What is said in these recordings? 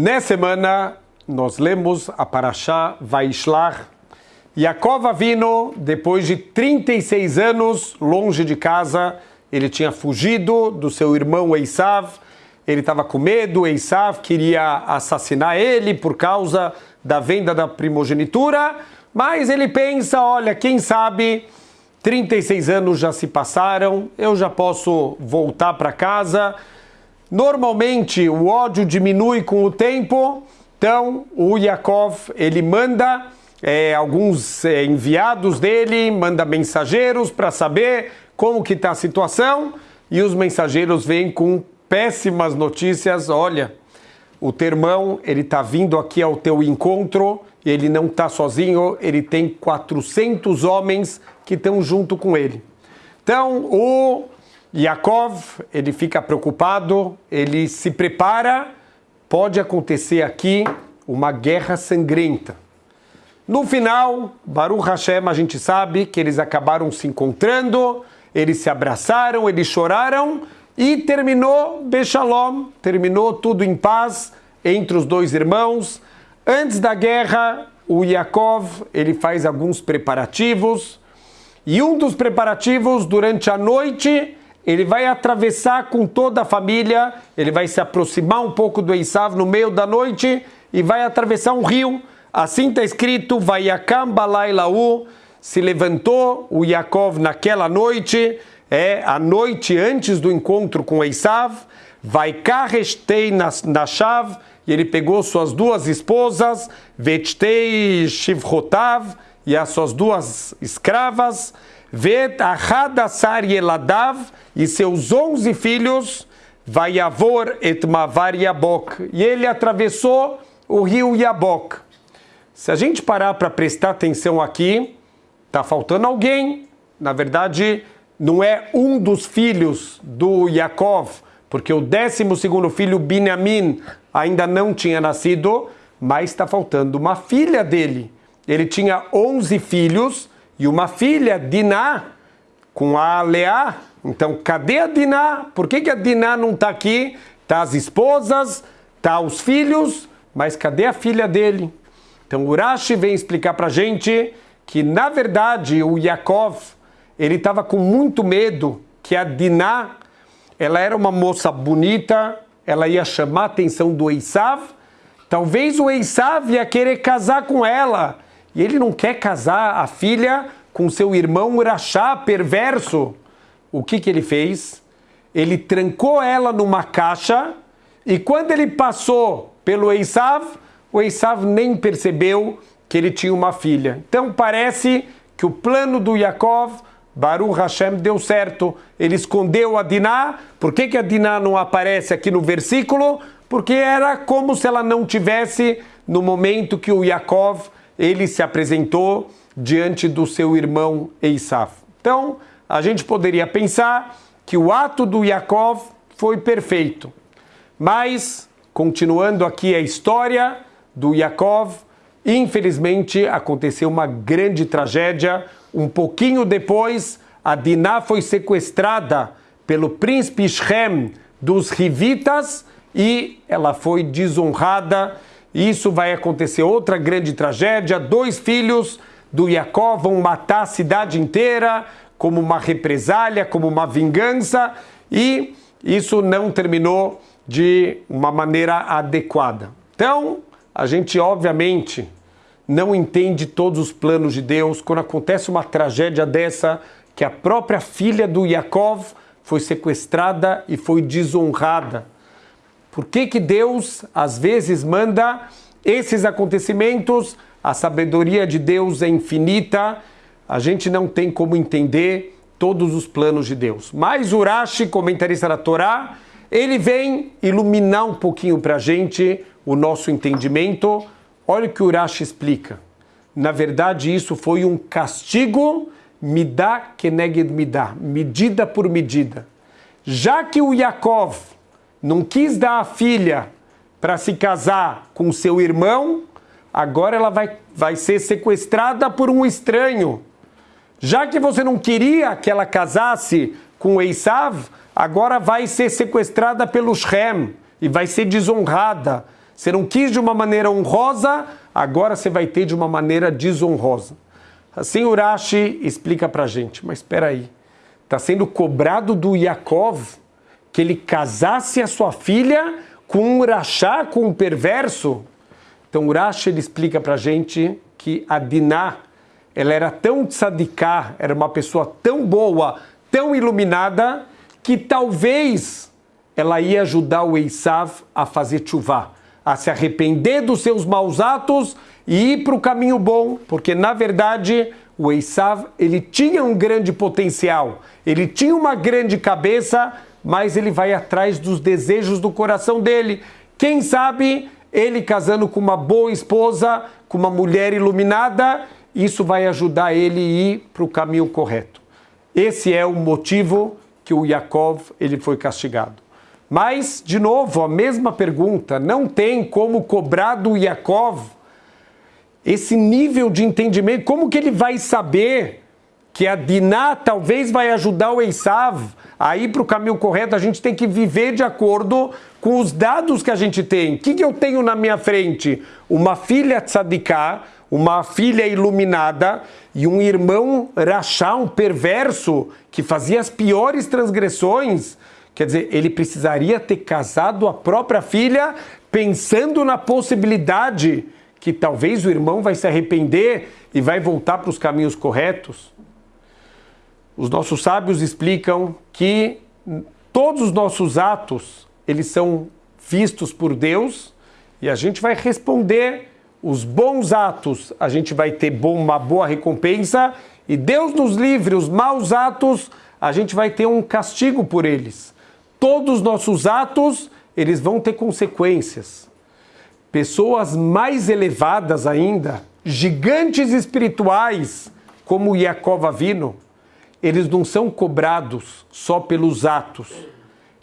Nessa semana, nós lemos a Parashá Vaishlach. Yaakov Avino, depois de 36 anos longe de casa, ele tinha fugido do seu irmão Esav, ele estava com medo, Esav queria assassinar ele por causa da venda da primogenitura, mas ele pensa, olha, quem sabe 36 anos já se passaram, eu já posso voltar para casa. Normalmente o ódio diminui com o tempo, então o Yaakov ele manda é, alguns é, enviados dele, manda mensageiros para saber como que está a situação e os mensageiros vêm com péssimas notícias. Olha, o teu irmão ele está vindo aqui ao teu encontro ele não está sozinho, ele tem 400 homens que estão junto com ele. Então, o Yaakov, ele fica preocupado, ele se prepara, pode acontecer aqui uma guerra sangrenta. No final, Baruch Hashem, a gente sabe que eles acabaram se encontrando, eles se abraçaram, eles choraram e terminou Bechalom, terminou tudo em paz entre os dois irmãos. Antes da guerra, o Yaakov ele faz alguns preparativos e um dos preparativos durante a noite ele vai atravessar com toda a família, ele vai se aproximar um pouco do Esav no meio da noite e vai atravessar um rio. Assim está escrito, Vayakam Balailau, se levantou o Yaakov naquela noite, é a noite antes do encontro com Esav, vai carrestei na, na chave, e ele pegou suas duas esposas, Vetei Shivrotav, e as suas duas escravas, Vet Ahadassar Yeladav, e seus onze filhos, Vayavor et Mavar Yabok. E ele atravessou o rio Yabok. Se a gente parar para prestar atenção aqui, está faltando alguém. Na verdade, não é um dos filhos do Yaakov, porque o décimo segundo filho, Binyamin, ainda não tinha nascido, mas está faltando uma filha dele. Ele tinha 11 filhos e uma filha, Diná, com a Leá. Então, cadê a Diná? Por que, que a Diná não está aqui? Está as esposas, está os filhos, mas cadê a filha dele? Então, Urashi vem explicar para a gente que, na verdade, o Yaakov, ele estava com muito medo que a Diná, ela era uma moça bonita, ela ia chamar a atenção do Esav. Talvez o Esav ia querer casar com ela. E ele não quer casar a filha com seu irmão Urachá, perverso. O que, que ele fez? Ele trancou ela numa caixa e quando ele passou pelo Esav, o Esav nem percebeu que ele tinha uma filha. Então parece que o plano do Yaakov Baruch Hashem deu certo. Ele escondeu a Diná. Por que, que a Diná não aparece aqui no versículo? Porque era como se ela não tivesse no momento que o Yaakov ele se apresentou diante do seu irmão Eisaf. Então, a gente poderia pensar que o ato do Yaakov foi perfeito. Mas, continuando aqui a história do Yaakov, infelizmente aconteceu uma grande tragédia um pouquinho depois, a Diná foi sequestrada pelo príncipe Shem dos Rivitas e ela foi desonrada. Isso vai acontecer outra grande tragédia. Dois filhos do Jacó vão matar a cidade inteira como uma represália, como uma vingança, e isso não terminou de uma maneira adequada. Então, a gente obviamente não entende todos os planos de Deus, quando acontece uma tragédia dessa, que a própria filha do Yaakov foi sequestrada e foi desonrada. Por que, que Deus às vezes manda esses acontecimentos? A sabedoria de Deus é infinita, a gente não tem como entender todos os planos de Deus. Mas Urashi, comentarista da Torá, ele vem iluminar um pouquinho para a gente o nosso entendimento Olha o que Urashi explica. Na verdade, isso foi um castigo midá keneged midá, medida por medida. Já que o Yaakov não quis dar a filha para se casar com seu irmão, agora ela vai, vai ser sequestrada por um estranho. Já que você não queria que ela casasse com Esav, agora vai ser sequestrada pelo Shem e vai ser desonrada. Você não quis de uma maneira honrosa, agora você vai ter de uma maneira desonrosa. Assim Urashi explica para gente, mas espera aí, está sendo cobrado do Yaakov que ele casasse a sua filha com um rachá, com um perverso? Então Urashi ele explica para gente que a Diná, ela era tão tzadiká, era uma pessoa tão boa, tão iluminada, que talvez ela ia ajudar o Eisav a fazer chuvá, a se arrepender dos seus maus atos e ir para o caminho bom, porque na verdade o Eisav ele tinha um grande potencial, ele tinha uma grande cabeça, mas ele vai atrás dos desejos do coração dele. Quem sabe ele casando com uma boa esposa, com uma mulher iluminada, isso vai ajudar ele a ir para o caminho correto. Esse é o motivo que o Yaakov ele foi castigado. Mas, de novo, a mesma pergunta, não tem como cobrar do Yaakov esse nível de entendimento, como que ele vai saber que a Diná talvez vai ajudar o Esav a ir para o caminho correto? A gente tem que viver de acordo com os dados que a gente tem. O que, que eu tenho na minha frente? Uma filha tzadiká, uma filha iluminada e um irmão rachá, um perverso, que fazia as piores transgressões. Quer dizer, ele precisaria ter casado a própria filha pensando na possibilidade que talvez o irmão vai se arrepender e vai voltar para os caminhos corretos. Os nossos sábios explicam que todos os nossos atos, eles são vistos por Deus e a gente vai responder os bons atos, a gente vai ter uma boa recompensa e Deus nos livre, os maus atos, a gente vai ter um castigo por eles. Todos os nossos atos, eles vão ter consequências. Pessoas mais elevadas ainda, gigantes espirituais, como Yaakov Avino, eles não são cobrados só pelos atos,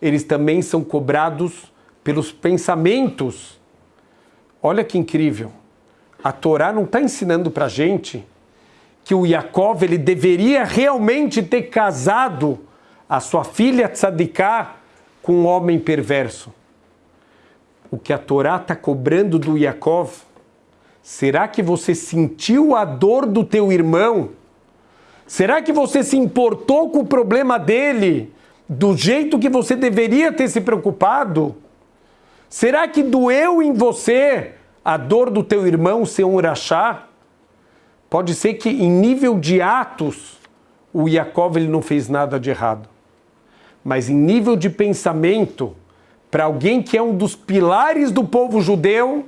eles também são cobrados pelos pensamentos. Olha que incrível. A Torá não está ensinando para a gente que o Yaakov ele deveria realmente ter casado a sua filha Tzadiká com um homem perverso. O que a Torá está cobrando do Yaakov, será que você sentiu a dor do teu irmão? Será que você se importou com o problema dele do jeito que você deveria ter se preocupado? Será que doeu em você a dor do teu irmão ser um urachá? Pode ser que em nível de atos o Yaakov ele não fez nada de errado. Mas em nível de pensamento, para alguém que é um dos pilares do povo judeu,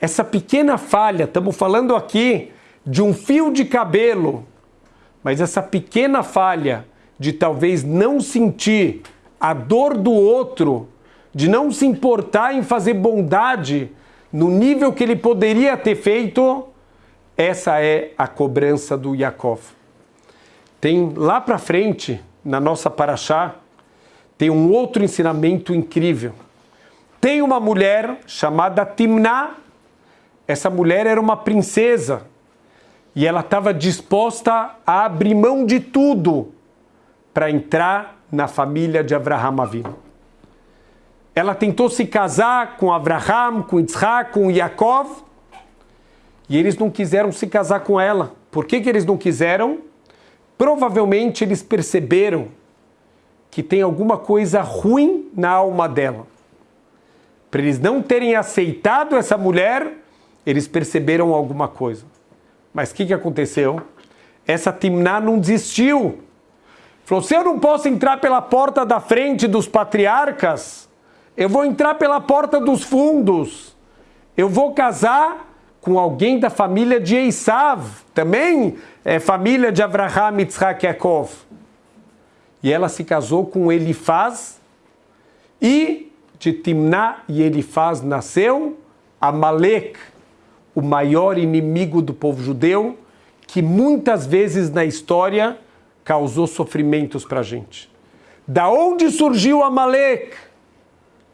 essa pequena falha, estamos falando aqui de um fio de cabelo mas essa pequena falha de talvez não sentir a dor do outro, de não se importar em fazer bondade no nível que ele poderia ter feito, essa é a cobrança do Yaakov. Tem lá para frente, na nossa paraxá, tem um outro ensinamento incrível. Tem uma mulher chamada Timná. Essa mulher era uma princesa e ela estava disposta a abrir mão de tudo para entrar na família de Abraham Avinu. Ela tentou se casar com Abraham, com Isaac, com Yaakov, e eles não quiseram se casar com ela. Por que, que eles não quiseram? Provavelmente eles perceberam que tem alguma coisa ruim na alma dela. Para eles não terem aceitado essa mulher, eles perceberam alguma coisa. Mas o que, que aconteceu? Essa Timná não desistiu. Falou: se eu não posso entrar pela porta da frente dos patriarcas, eu vou entrar pela porta dos fundos. Eu vou casar com alguém da família de Esav, também é família de Abraham, Yitzhak Yaakov. E ela se casou com Elifaz, e de Timná e Elifaz nasceu Amalek, o maior inimigo do povo judeu, que muitas vezes na história causou sofrimentos para a gente. Da onde surgiu Amalek?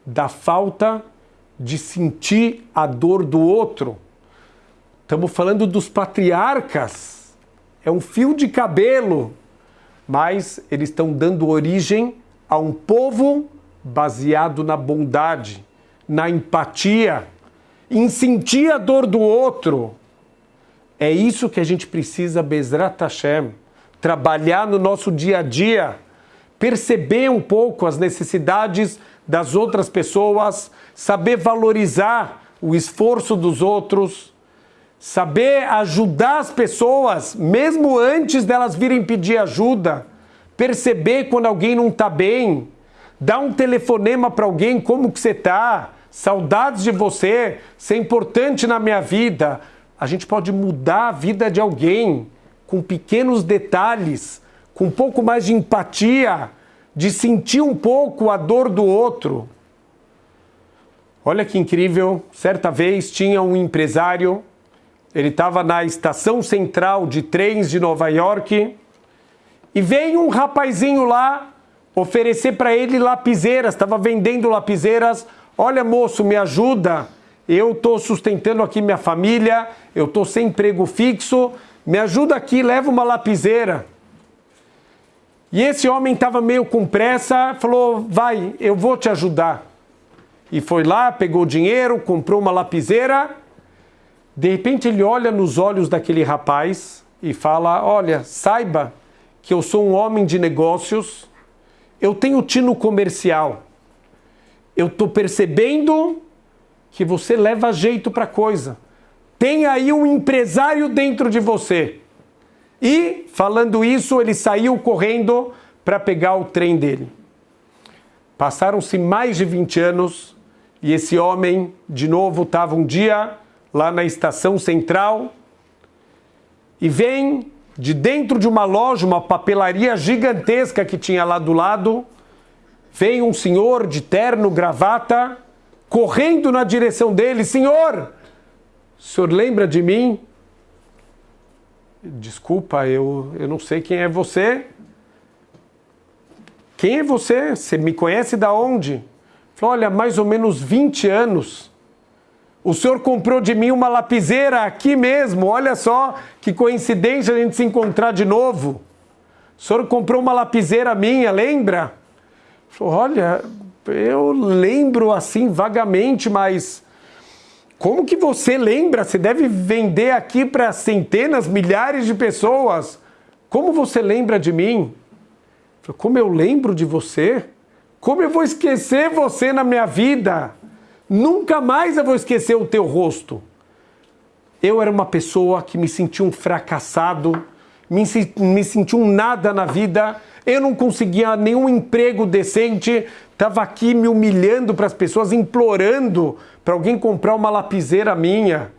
Da falta de sentir a dor do outro. Estamos falando dos patriarcas. É um fio de cabelo. Mas eles estão dando origem a um povo baseado na bondade, na empatia em sentir a dor do outro. É isso que a gente precisa, Bezrat Hashem, trabalhar no nosso dia a dia, perceber um pouco as necessidades das outras pessoas, saber valorizar o esforço dos outros, saber ajudar as pessoas, mesmo antes delas virem pedir ajuda, perceber quando alguém não está bem, dar um telefonema para alguém, como que você está, saudades de você, você é importante na minha vida. A gente pode mudar a vida de alguém com pequenos detalhes, com um pouco mais de empatia, de sentir um pouco a dor do outro. Olha que incrível, certa vez tinha um empresário, ele estava na estação central de trens de Nova York e veio um rapazinho lá oferecer para ele lapiseiras, estava vendendo lapiseiras. Olha, moço, me ajuda. Eu estou sustentando aqui minha família, eu estou sem emprego fixo, me ajuda aqui, leva uma lapiseira. E esse homem estava meio com pressa, falou: Vai, eu vou te ajudar. E foi lá, pegou dinheiro, comprou uma lapiseira. De repente ele olha nos olhos daquele rapaz e fala: Olha, saiba que eu sou um homem de negócios, eu tenho tino comercial. Eu estou percebendo que você leva jeito para coisa. Tem aí um empresário dentro de você. E, falando isso, ele saiu correndo para pegar o trem dele. Passaram-se mais de 20 anos e esse homem, de novo, estava um dia lá na estação central e vem de dentro de uma loja, uma papelaria gigantesca que tinha lá do lado, vem um senhor de terno, gravata, correndo na direção dele: Senhor, o senhor lembra de mim? Desculpa, eu, eu não sei quem é você. Quem é você? Você me conhece da onde? Falou, olha, mais ou menos 20 anos. O senhor comprou de mim uma lapiseira aqui mesmo. Olha só que coincidência a gente se encontrar de novo. O senhor comprou uma lapiseira minha, lembra? Olha, eu lembro assim vagamente, mas como que você lembra? Você deve vender aqui para centenas, milhares de pessoas. Como você lembra de mim? Como eu lembro de você? Como eu vou esquecer você na minha vida? Nunca mais eu vou esquecer o teu rosto. Eu era uma pessoa que me sentia um fracassado, me, me sentia um nada na vida, eu não conseguia nenhum emprego decente, estava aqui me humilhando para as pessoas, implorando para alguém comprar uma lapiseira minha.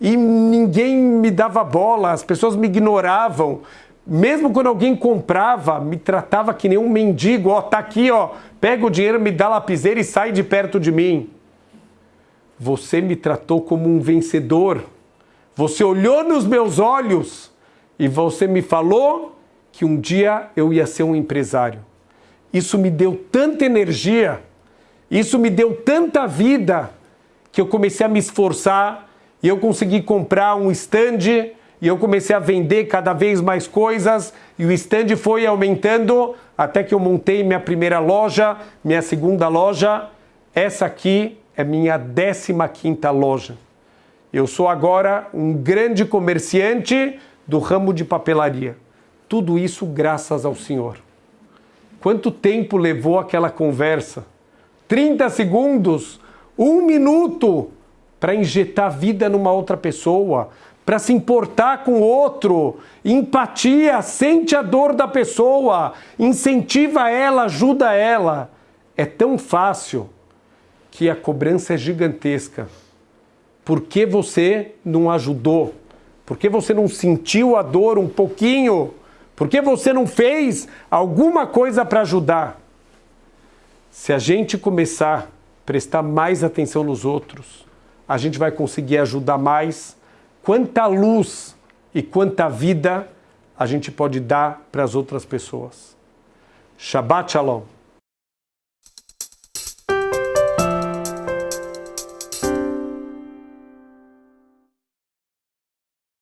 E ninguém me dava bola, as pessoas me ignoravam. Mesmo quando alguém comprava, me tratava que nem um mendigo, ó, tá aqui, ó, pega o dinheiro, me dá lapiseira e sai de perto de mim. Você me tratou como um vencedor. Você olhou nos meus olhos e você me falou que um dia eu ia ser um empresário. Isso me deu tanta energia, isso me deu tanta vida, que eu comecei a me esforçar e eu consegui comprar um stand e eu comecei a vender cada vez mais coisas e o stand foi aumentando até que eu montei minha primeira loja, minha segunda loja. Essa aqui é minha 15 quinta loja. Eu sou agora um grande comerciante do ramo de papelaria. Tudo isso graças ao Senhor. Quanto tempo levou aquela conversa? 30 segundos? Um minuto? Para injetar vida numa outra pessoa, para se importar com o outro, empatia, sente a dor da pessoa, incentiva ela, ajuda ela. É tão fácil que a cobrança é gigantesca. Por que você não ajudou? Por que você não sentiu a dor um pouquinho? Por que você não fez alguma coisa para ajudar? Se a gente começar a prestar mais atenção nos outros, a gente vai conseguir ajudar mais quanta luz e quanta vida a gente pode dar para as outras pessoas. Shabbat Shalom.